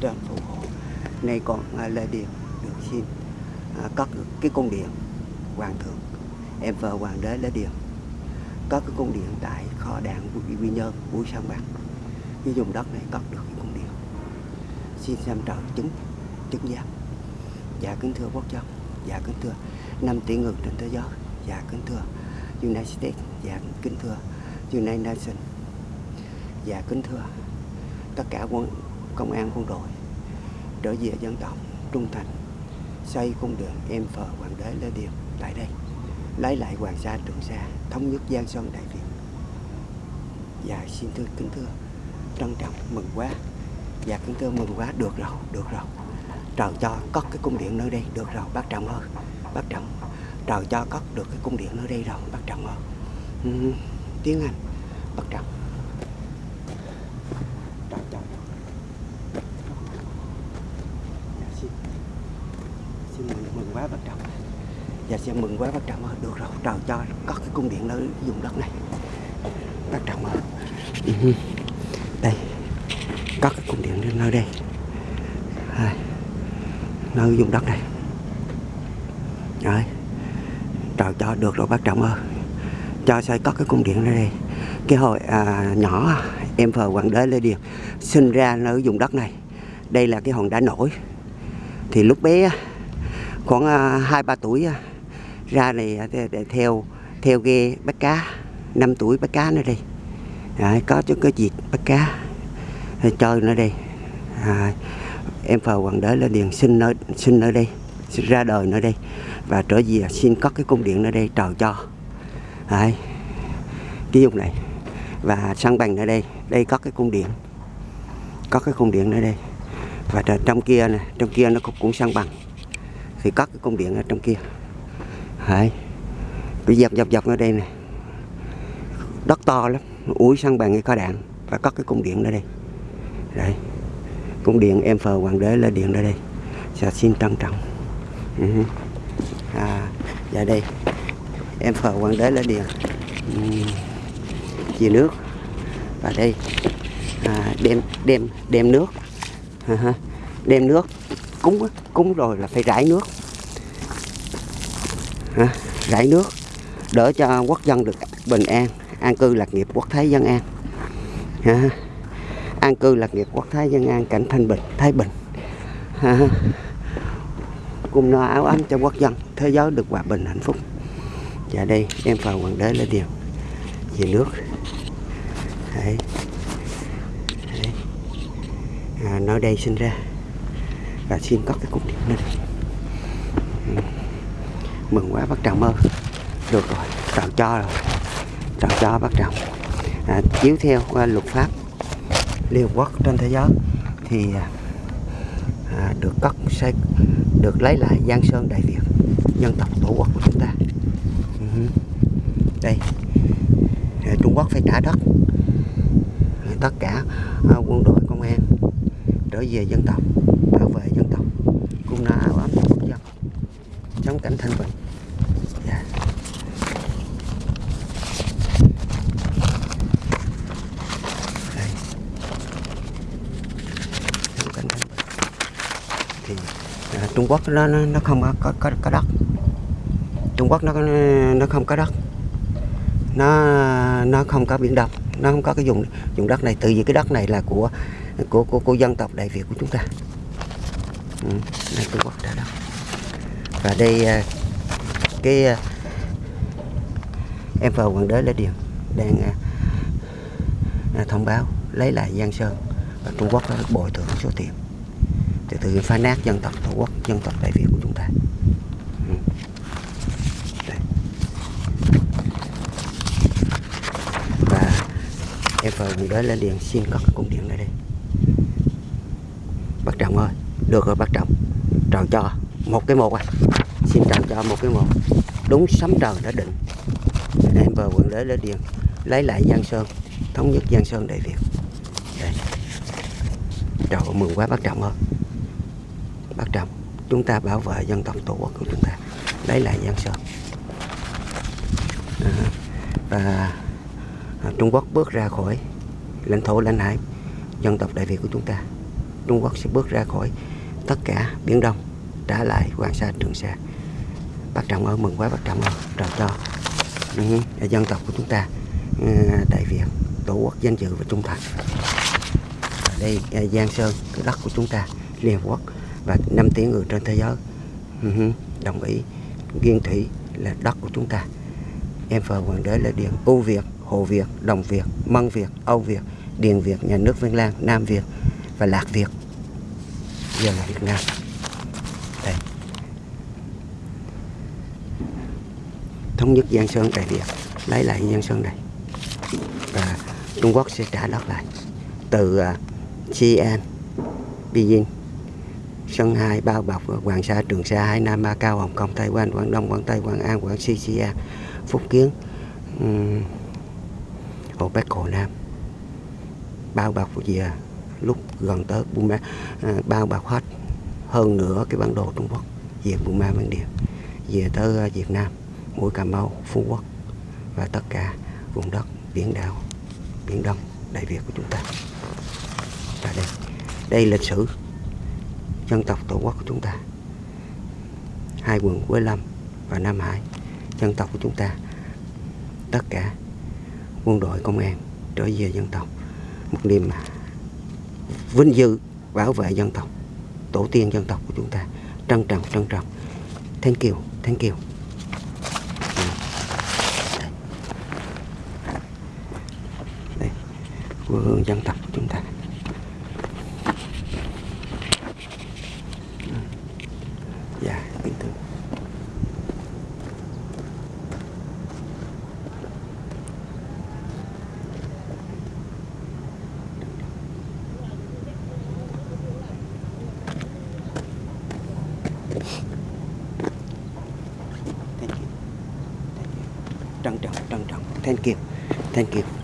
trên phù hộ nay còn à, là lê điền được xin à, các cái cung điện hoàng thượng. Em vợ hoàng đế lê điền có cái cung điện tại kho đạn của quy nhơn buổi sáng bạc cái vùng đất này cất được cái cung điện. Xin xem trời chứng chứng giám. Dạ kính thưa quốc dân dạ kính thưa năm tỷ người trên thế giới dạ kính thưa United States dạ kính thưa United Nations dạ kính thưa tất cả quân công an quân đội trở về dân tộc trung thành. Xây cung đường em phờ hoàng đế lê điệp tại đây lấy lại hoàng sa trường sa thống nhất giang sơn đại việt. Và xin thưa kính thưa trân trọng mừng quá. Và kính thưa mừng quá được rồi được rồi. Trời cho cất cái cung điện nơi đây được rồi bác trọng ơi bác trọng. Trời cho cất được cái cung điện nơi đây rồi bác trọng ơi. Ừ, tiếng anh bác trọng trời cho dạ, xin xin mừng mừng quá bác trọng dạ xin mừng quá bác trọng ơi được rồi trời cho. Có cái cung điện nơi vùng đất này. Bác trọng ơi ừ. đây. Có cái cung điện nơi đây. Nơi vùng đất này. Đấy. trời cho. Được rồi bác trọng ơi cho xây có cái cung điện nơi đây. Cái hồi à, nhỏ em phờ hoàng đế lê điền sinh ra nơi vùng đất này. Đây là cái hòn đá nổi. Thì lúc bé khoảng à, hai ba tuổi à, ra này à, để theo theo ghe bắt cá 5 tuổi bắt cá nữa đây. À, có chút cái việc bắt cá chơi nữa đây. À, em phờ hoàng đế lên điền sinh nơi sinh nơi đây sinh ra đời nơi đây. Và trở về à, xin cất cái cung điện nơi đây trời cho. À, cái vùng này. Và sân bằng ở đây đây có cái cung điện có cái cung điện ở đây. Và trong kia này trong kia nó cũng cũng sân bằng thì có cái cung điện ở trong kia. Đấy. Cứ dọc dọc dọc ở đây này đất to lắm. Úi sang bằng cái kho đạn. Và có cái cung điện ở đây. Đấy. Cung điện em phờ hoàng đế là điện ở đây. Dạ xin trân trọng. Ừ. à dạ đây. Em phờ hoàng đế là điện. Ừ. chia nước. Và đây. À, đem đem đem nước. À, đem nước. Cúng cúng rồi là phải rải nước à, rải nước đỡ cho quốc dân được bình an. An cư lạc nghiệp quốc thái dân an. Ha, an cư lạc nghiệp quốc thái dân an cảnh thanh bình thái bình. Ha, cùng no áo ấm cho quốc dân thế giới được hòa bình hạnh phúc. Và đây em vào hoàng đế lấy điều. Về nước. Đấy. Đấy. À, nơi đây sinh ra. Và xin có cái cục điện lên mừng quá bác trọng ơi. Được rồi trọng cho rồi. Trọng cho bác trọng. À, chiếu theo qua luật pháp. Liên Hợp Quốc trên thế giới thì à, à được cất xây được lấy lại Giang Sơn Đại Việt dân tộc tổ quốc của chúng ta. Ừ. Đây. À, Trung Quốc phải trả đất. À, tất cả à, quân đội công an trở về dân tộc bảo vệ dân tộc. Cũng cùng ấm cảnh ấm bình, dân cảnh thanh bình Trung Quốc nó nó không có có, có đất. Trung Quốc nó nó không có đất. Nó nó không có biển đông nó không có cái vùng vùng đất này tự vì cái đất này là của của của, của dân tộc đại việt của chúng ta. Ừ, này Trung Quốc đã đất và đây à, cái à, em vào quận đế lê điền đang à, thông báo lấy lại giang sơn và Trung Quốc đã bồi thường số tiền từ từ phá nát dân tộc tổ quốc, dân tộc đại việt của chúng ta. Ừ. Và em vào quận đới lê điền xin có cái cung điện ở đây. Bác trọng ơi, được rồi bác trọng. Tròn cho một cái một à. Xin chào cho một cái một. Đúng sấm trời đã định. Em vào quận đế lễ điện lấy lại giang sơn thống nhất giang sơn đại việt. Đây. Trời mừng quá bác trọng ơi. Bác trọng chúng ta bảo vệ dân tộc tổ quốc của chúng ta lấy lại giang sơn. À, và à, Trung Quốc bước ra khỏi lãnh thổ lãnh hải dân tộc Đại Việt của chúng ta. Trung Quốc sẽ bước ra khỏi tất cả Biển Đông trả lại Hoàng Sa Trường Sa. Bác Trọng ơi mừng quá bác Trọng ơi trời cho ừ, dân tộc của chúng ta. Ừ, Đại Việt tổ quốc danh dự và trung thành. Đây Giang Sơn cái đất của chúng ta Liên Hợp Quốc và năm tỷ người trên thế giới. Ừ, đồng ý. Nghiên Thủy là đất của chúng ta. Em phờ hoàng đế là điện ưu Việt Hồ Việt Đồng Việt Mân Việt Âu Việt Điền Việt nhà nước Vân Lan Nam Việt và Lạc Việt. Giờ là Việt Nam đây thống nhất Giang Sơn Đại Việt lấy lại Giang Sơn này. Và Trung Quốc sẽ trả đất lại. Từ à, uh, Xi'an, Beijing, Sơn Hai, Bao Bọc, Hoàng Sa, Trường Sa, Hải Nam, Ba Cao, Hồng Kông, Tây Quan, Quảng Đông, Quảng Tây, Quảng An, Quảng xi Xi'an, Phúc Kiến, um, Hồ Bắc, Hồ Nam. Bao bọc về lúc gần tới Burma à, bao bọc hết hơn nữa cái bản đồ Trung Quốc về Burma Bản Địa. Về tới à, Việt Nam mũi Cà Mau, Phú Quốc và tất cả vùng đất biển đảo, biển Đông, Đại Việt của chúng ta. Và đây đây lịch sử dân tộc tổ quốc của chúng ta. Hai quần Quế Lâm và Nam Hải, dân tộc của chúng ta. Tất cả quân đội công an trở về dân tộc. Một niềm vinh dự bảo vệ dân tộc, tổ tiên dân tộc của chúng ta. Trân trọng trân trọng. Thank you thank you đây quê hương dân tộc của chúng ta. Dạ kính thưa. Thank you. Thank you. trân trọng trân trọng. Thank you. Thank you.